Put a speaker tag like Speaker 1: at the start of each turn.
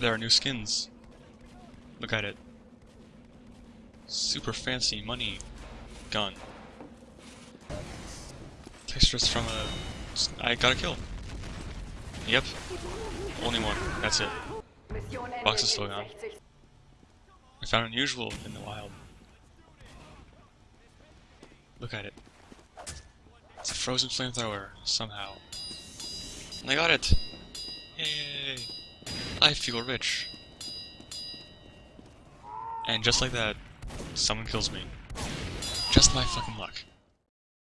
Speaker 1: There are new skins. Look at it. Super fancy money gun. Textures from a... I got a kill. Yep. Only one. That's it. Box is still gone. I found unusual in the wild. Look at it. It's a frozen flamethrower, somehow. And I got it! Yay! I feel rich. And just like that, someone kills me. Just my fucking luck.